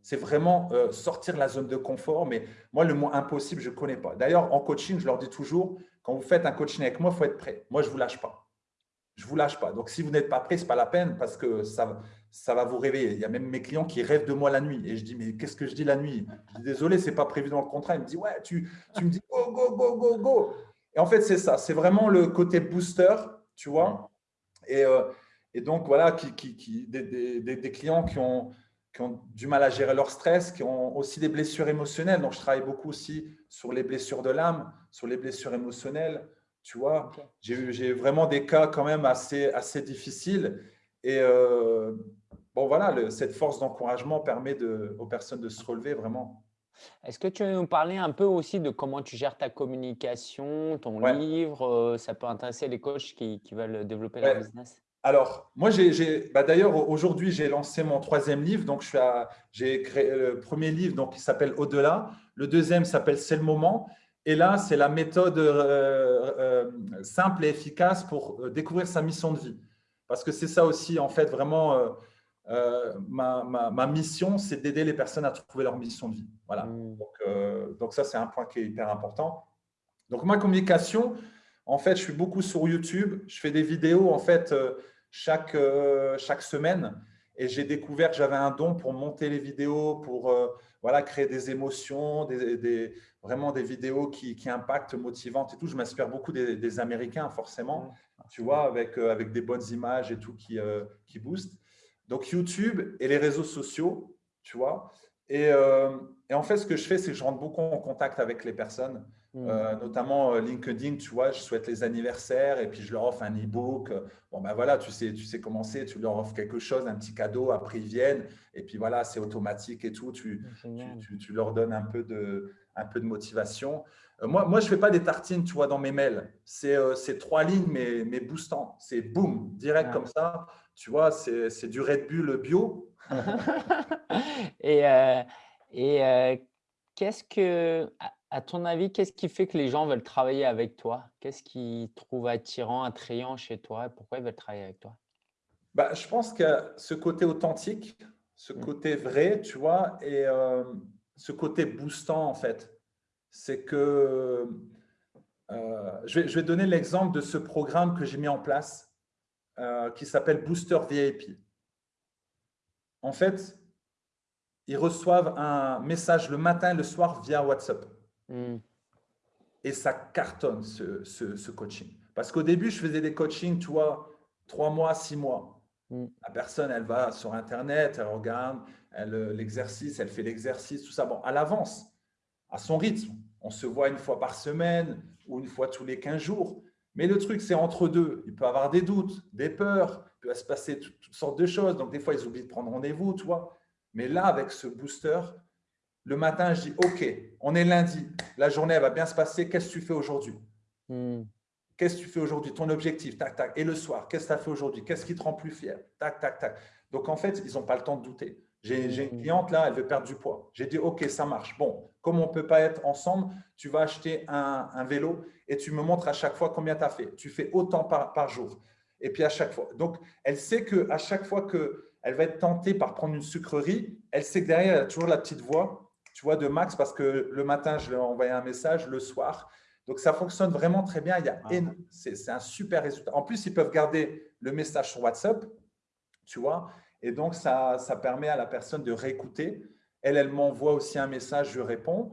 C'est vraiment euh, sortir la zone de confort. Mais moi, le mot impossible, je ne connais pas. D'ailleurs, en coaching, je leur dis toujours, quand vous faites un coaching avec moi, il faut être prêt. Moi, je ne vous lâche pas je ne vous lâche pas. Donc, si vous n'êtes pas prêt, ce n'est pas la peine parce que ça, ça va vous réveiller. Il y a même mes clients qui rêvent de moi la nuit. Et je dis, mais qu'est-ce que je dis la nuit? Je dis, désolé, ce n'est pas prévu dans le contrat. Il me dit, ouais, tu, tu me dis, go, go, go, go, go. Et en fait, c'est ça. C'est vraiment le côté booster, tu vois? Et, euh, et donc, voilà, qui, qui, qui des, des, des, clients qui ont, qui ont du mal à gérer leur stress, qui ont aussi des blessures émotionnelles. Donc, je travaille beaucoup aussi sur les blessures de l'âme, sur les blessures émotionnelles. Tu vois, j'ai vraiment des cas quand même assez, assez difficiles. Et euh, bon, voilà, cette force d'encouragement permet de, aux personnes de se relever vraiment. Est-ce que tu veux nous parler un peu aussi de comment tu gères ta communication, ton livre euh, Ça peut intéresser les coachs qui, qui veulent développer leur business? Alors, moi, j'ai, bah, d'ailleurs, aujourd'hui, j'ai lancé mon troisième livre. Donc, j'ai créé le premier livre donc, qui s'appelle Au-delà. Le deuxième s'appelle C'est le moment. Et là, c'est la méthode euh, euh, simple et efficace pour euh, découvrir sa mission de vie. Parce que c'est ça aussi, en fait, vraiment, ma, mission, c'est d'aider les personnes à trouver leur mission de vie. Voilà. Mmh. Donc, donc, ça, c'est un point qui est hyper important. Donc, ma communication, en fait, je suis beaucoup sur YouTube. Je fais des vidéos, en fait, chaque, chaque semaine. Et j'ai découvert que j'avais un don pour monter les vidéos, pour voilà, créer des émotions, des, vraiment des vidéos qui, impactent, motivantes et tout. Je m'inspire beaucoup des, Américains, forcément, tu vois, avec, euh, avec des bonnes images et tout qui, euh, qui boostent. Donc, YouTube et les réseaux sociaux, tu vois. Et, euh, et en fait, ce que je fais, c'est que je rentre beaucoup en contact avec les personnes. Mm. Euh, notamment euh, LinkedIn, tu vois, je souhaite les anniversaires et puis je leur offre un e-book. Bon, ben voilà, tu sais, tu sais comment c'est, tu leur offres quelque chose, un petit cadeau, après ils viennent et puis voilà, c'est automatique et tout. Tu, tu, tu, leur donnes un peu de, un peu de motivation. Euh, moi, moi je ne fais pas des tartines, tu vois, dans mes mails. C'est trois lignes, mais, mais boostant. C'est boum, direct comme ça. Tu vois, c'est du Red Bull bio. et et qu'est-ce que, à ton avis, qu'est-ce qui fait que les gens veulent travailler avec toi? Qu'est-ce qu'ils trouvent attirant, attrayant chez toi? Pourquoi ils veulent travailler avec toi? Bah, Je pense que ce côté authentique, ce mmh. côté vrai, tu vois, et euh, ce côté boostant, en fait. C'est que, euh, je, vais, je, vais, donner l'exemple de ce programme que j'ai mis en place euh, qui s'appelle Booster VIP. En fait, ils reçoivent un message le matin et le soir via WhatsApp. Hmm. Et ça cartonne ce, coaching. Parce qu'au début, je faisais des coachings, tu vois, trois mois, six mois. Hmm. La personne, elle va sur Internet, elle regarde l'exercice, elle, fait l'exercice, tout ça. Bon, à l'avance, à son rythme. On se voit une fois par semaine ou une fois tous les 15 jours. Mais le truc, c'est entre deux. Il peut avoir des doutes, des peurs, il peut se passer toutes, toutes sortes de choses. Donc, des fois, ils oublient de prendre rendez-vous, tu vois. Mais là, avec ce booster, le matin, je dis, OK, on est lundi, la journée va bien se passer, qu'est-ce que tu fais aujourd'hui? Hmm. Qu'est-ce que tu fais aujourd'hui? Ton objectif, tac, tac. Et le soir, qu'est-ce que tu as fait aujourd'hui? Qu'est-ce qui te rend plus fier? Tac, tac, tac. Donc, en fait, ils n'ont pas le temps de douter. J'ai une hmm. cliente là, elle veut perdre du poids. J'ai dit, OK, ça marche. Bon, comme on ne peut pas être ensemble, tu vas acheter un, vélo et tu me montres à chaque fois combien tu as fait. Tu fais autant par, par jour. Et puis à chaque fois. Donc, elle sait qu'à chaque fois qu'elle va être tentée par prendre une sucrerie, elle sait que derrière, elle a toujours la petite voix tu vois, de Max parce que le matin, je lui ai envoyé un message, le soir. Donc, ça fonctionne vraiment très bien. Il y a ah. C'est un super résultat. En plus, ils peuvent garder le message sur WhatsApp, tu vois, et donc, ça, ça permet à la personne de réécouter. Elle, elle m'envoie aussi un message, je réponds.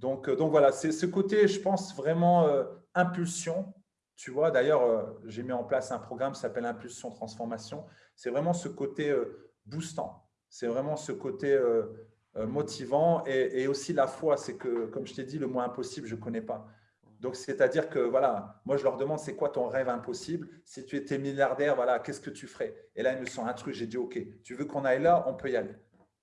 Donc, euh, donc voilà, c'est ce côté, je pense, vraiment euh, impulsion. Tu vois, d'ailleurs, euh, j'ai mis en place un programme qui s'appelle Impulsion Transformation. C'est vraiment ce côté boostant. C'est vraiment ce côté motivant et, aussi la foi, c'est que, comme je t'ai dit, le mot impossible, je ne connais pas. Donc, c'est-à-dire que, voilà, moi, je leur demande, c'est quoi ton rêve impossible? Si tu étais milliardaire, voilà, qu'est-ce que tu ferais? Et là, ils me sont un truc, j'ai dit, OK, tu veux qu'on aille là? On peut y aller.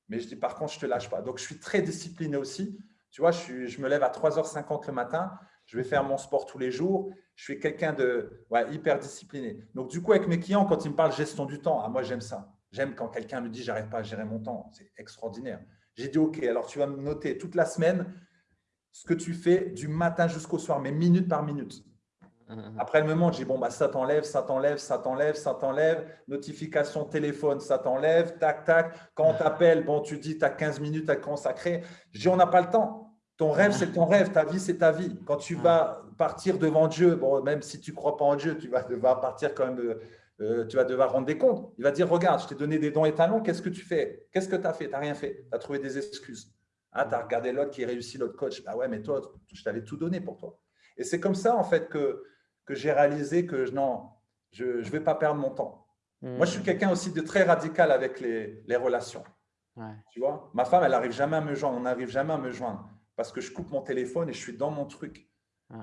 Mais je dis, par contre, je ne te lâche pas. Donc, je suis très discipliné aussi. Tu vois, je, je me lève à 3h50 le matin, je vais faire mon sport tous les jours. Je suis quelqu'un de hyper discipliné. Donc, du coup, avec mes clients, quand ils me parlent gestion du temps, ah, moi, j'aime ça. J'aime quand quelqu'un me dit, j'arrive pas à gérer mon temps. C'est extraordinaire. J'ai dit, OK, alors tu vas me noter toute la semaine ce que tu fais du matin jusqu'au soir, mais minute par minute. Mhm. Après, elle me montre, j'ai bon, bah, ça t'enlève, ça t'enlève, ça t'enlève, ça t'enlève. Notification téléphone, ça t'enlève, tac, tac. Quand on t'appelle, bon, tu dis, tu as 15 minutes à consacrer. Je dis, on n'a pas le temps. Ton rêve, c'est ton rêve. Ta vie, c'est ta vie. Quand tu vas partir devant Dieu, bon, même si tu ne crois pas en Dieu, tu vas devoir partir quand même euh, tu vas devoir rendre des comptes. Il va dire, regarde, je t'ai donné des dons et talents, qu'est-ce que tu fais? Qu'est-ce que tu as fait? Tu n'as rien fait. Tu as trouvé des excuses. Ah, tu as regardé l'autre qui réussit, l'autre coach. Ah ouais, mais toi, je t'avais tout donné pour toi. Et c'est comme ça, en fait, que, que j'ai réalisé que non, je ne vais pas perdre mon temps. Moi, je suis hmm. quelqu'un aussi de très radical avec les, les relations. Tu vois? Ma femme, elle n'arrive jamais à me joindre. On n'arrive jamais à me joindre parce que je coupe mon téléphone et je suis dans mon truc.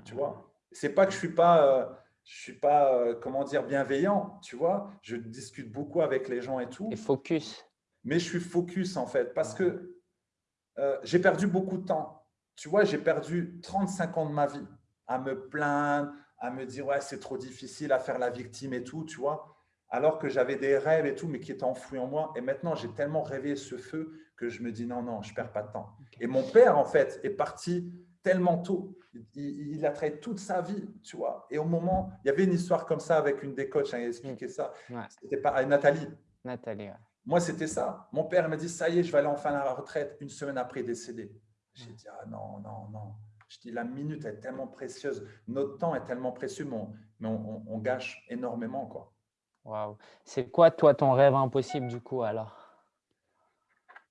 Tu vois? C'est pas que je ne suis pas… Euh, je ne suis pas, euh, comment dire, bienveillant, tu vois. Je discute beaucoup avec les gens et tout. Et focus. Mais je suis focus, en fait, parce que euh, j'ai perdu beaucoup de temps. Tu vois, j'ai perdu 35 ans de ma vie à me plaindre, à me dire, ouais, c'est trop difficile à faire la victime et tout, tu vois. Alors que j'avais des rêves et tout, mais qui étaient enfouis en moi. Et maintenant, j'ai tellement rêvé ce feu que je me dis, non, non, je ne perds pas de temps. Et mon père, en fait, est parti tellement tôt. Il, a travaillé toute sa vie, tu vois. Et au moment, il y avait une histoire comme ça avec une des coachs, hein, il expliqué ça. C'était pas Nathalie. Nathalie, Moi, c'était ça. Mon père m'a dit, ça y est, je vais aller enfin à la retraite. Une semaine après, décédé. J'ai dit, ah non, non, non. Je dis, la minute est tellement précieuse. Notre temps est tellement précieux, mais on, on gâche énormément, quoi. Waouh. C'est quoi, toi, ton rêve impossible, du coup, alors?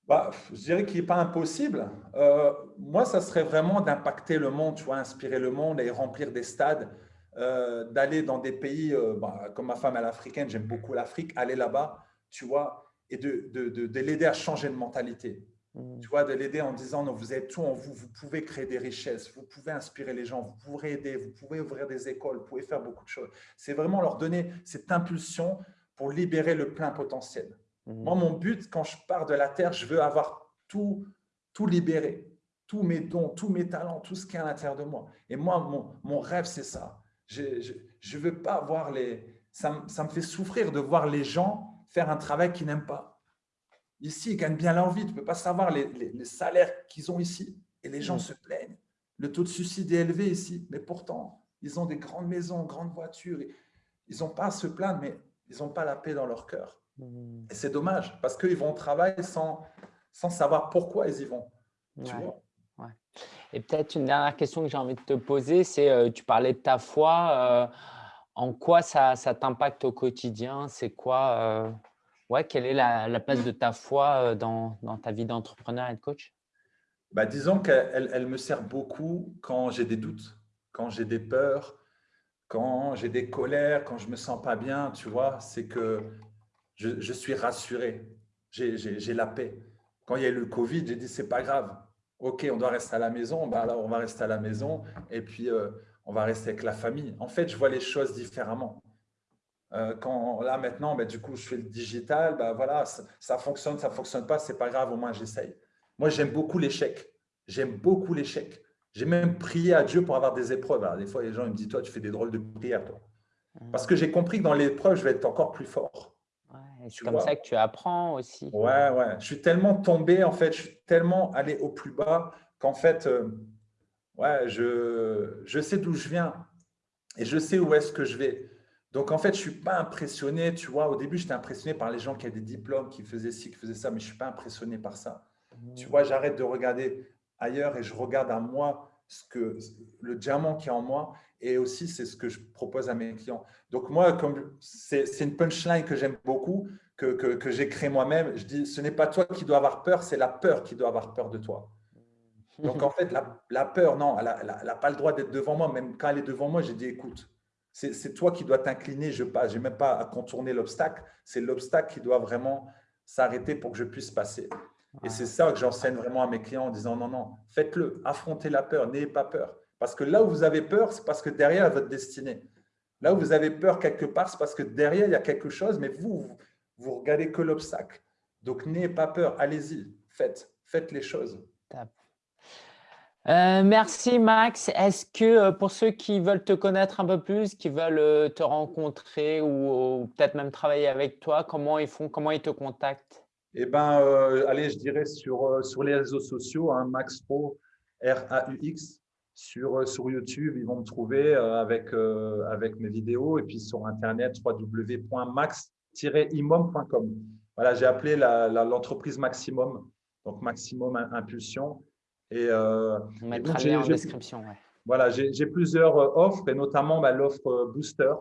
Bah, je dirais qu'il n'est pas impossible. Euh, moi, ça serait vraiment d'impacter le monde, tu vois, inspirer le monde et remplir des stades, euh, d'aller dans des pays, euh, bah, comme ma femme est africaine, j'aime beaucoup l'Afrique, aller là-bas, tu vois, et de, de, de, l'aider à changer de mentalité. Mmh. Tu vois, de l'aider en disant, non, vous êtes tout en vous, vous pouvez créer des richesses, vous pouvez inspirer les gens, vous pourrez aider, vous pouvez ouvrir des écoles, vous pouvez faire beaucoup de choses. C'est vraiment leur donner cette impulsion pour libérer le plein potentiel. Moi, mhm. mon but, quand je pars de la Terre, je veux avoir tout, tout libéré. tous mes dons, tous mes talents, tout ce qui est à l'intérieur de moi. Et moi, mon, rêve, c'est ça. Je ne veux pas voir les… Ça, ça, me fait souffrir de voir les gens faire un travail qu'ils n'aiment pas. Ici, ils gagnent bien leur vie. Tu ne peux pas savoir les, les, salaires qu'ils ont ici. Et les gens mm. se plaignent. Le taux de suicide est élevé ici. Mais pourtant, ils ont des grandes maisons, grandes voitures. Ils n'ont pas à se plaindre, mais ils n'ont pas la paix dans leur cœur. Mm. Et c'est dommage parce qu'ils vont au travail sans, sans savoir pourquoi ils y vont. Tu vois et peut-être une dernière question que j'ai envie de te poser, c'est euh, tu parlais de ta foi. Euh, en quoi ça, ça t'impacte au quotidien? C'est quoi euh, ouais, Quelle est la, place de ta foi dans, dans ta vie d'entrepreneur et de coach? Bah, Disons qu'elle elle me sert beaucoup quand j'ai des doutes, quand j'ai des peurs, quand j'ai des colères, quand je ne me sens pas bien, tu vois, c'est que je, je, suis rassuré, j'ai la paix. Quand il y a eu le Covid, j'ai dit, c'est pas grave, OK, on doit rester à la maison, alors on va rester à la maison et puis euh, on va rester avec la famille. En fait, je vois les choses différemment. Euh, quand là maintenant, bah, du coup, je fais le digital, bah, voilà, ça, fonctionne, ça ne fonctionne pas, c'est pas grave, au moins j'essaye. Moi, j'aime beaucoup l'échec. J'aime beaucoup l'échec. J'ai même prié à Dieu pour avoir des épreuves. Alors, des fois, les gens me disent, toi, tu fais des drôles de prières, toi. Mmh. Parce que j'ai compris que dans l'épreuve, je vais être encore plus fort c'est comme ça que tu apprends aussi. Ouais, ouais. Je suis tellement tombé, en fait, je suis tellement allé au plus bas qu'en fait, euh, ouais, je, je sais d'où je viens et je sais où est-ce que je vais. Donc, en fait, je ne suis pas impressionné, tu vois. Au début, j'étais impressionné par les gens qui avaient des diplômes, qui faisaient ci, qui faisaient ça, mais je ne suis pas impressionné par ça. Tu mmh. vois, j'arrête de regarder ailleurs et je regarde à moi ce que, le diamant qui est en moi et aussi c'est ce que je propose à mes clients. Donc moi, c'est une punchline que j'aime beaucoup, que, que, j'ai créé moi-même, je dis ce n'est pas toi qui dois avoir peur, c'est la peur qui doit avoir peur de toi. Donc en fait, la, la peur, non, elle n'a pas le droit d'être devant moi. Même quand elle est devant moi, j'ai dit écoute, c'est toi qui dois t'incliner, je j'ai même pas à contourner l'obstacle, c'est l'obstacle qui doit vraiment s'arrêter pour que je puisse passer. Et c'est ça que j'enseigne vraiment à mes clients en disant non, non, faites-le, affrontez la peur, n'ayez pas peur. Parce que là où vous avez peur, c'est parce que derrière, votre destinée. Là où vous avez peur quelque part, c'est parce que derrière, il y a quelque chose, mais vous, vous, regardez que l'obstacle. Donc, n'ayez pas peur, allez-y, faites, faites les choses. Euh, merci Max. Est-ce que euh, pour ceux qui veulent te connaître un peu plus, qui veulent euh, te rencontrer ou, peut-être même travailler avec toi, comment ils font, comment ils te contactent? Eh ben, allez, je dirais sur, sur les réseaux sociaux, hein, Max Pro, R-A-U-X, sur, euh, sur YouTube, ils vont me trouver euh, avec, euh, avec mes vidéos et puis sur Internet, www.max-imom.com. Voilà, j'ai appelé l'entreprise Maximum, donc Maximum Impulsion. Et, On mettra le lien en description. Voilà, j'ai plusieurs offres et notamment bah, l'offre Booster.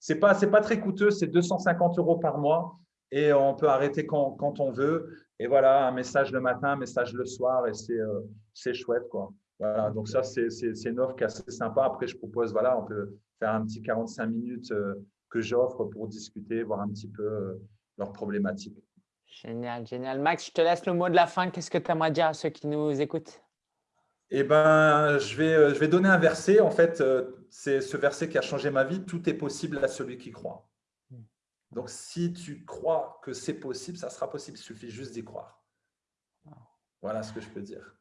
Ce n'est pas, pas très coûteux, c'est 250 euros par mois et on peut arrêter quand, quand, on veut. Et voilà, un message le matin, un message le soir et c'est chouette. quoi. Voilà, donc ça, c'est une offre qui est assez sympa. Après, je propose, voilà, on peut faire un petit 45 minutes euh, que j'offre pour discuter, voir un petit peu euh, leurs problématiques. Génial, génial. Max, je te laisse le mot de la fin. Qu'est-ce que tu aimerais dire à ceux qui nous écoutent? Eh ben, je vais, euh, je vais donner un verset. En fait, c'est ce verset qui a changé ma vie. Tout est possible à celui qui croit. Donc, si tu crois que c'est possible, ça sera possible. Il suffit juste d'y croire. Voilà ce que je peux dire.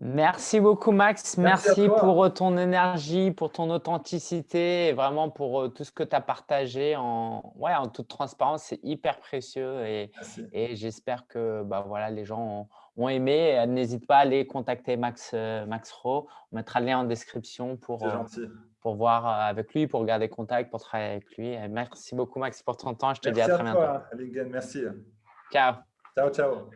Merci beaucoup Max, merci, pour ton énergie, pour ton authenticité et vraiment pour euh, tout ce que tu as partagé en, ouais, en toute transparence, c'est hyper précieux et, et j'espère que bah, voilà, les gens ont, aimé. N'hésite pas à aller contacter Max, euh, Max Ro, on mettra le lien en description pour, euh, pour voir avec lui, pour garder contact, pour travailler avec lui. merci beaucoup Max pour ton temps, je te dis à très bientôt. Merci. Ciao. Ciao, ciao.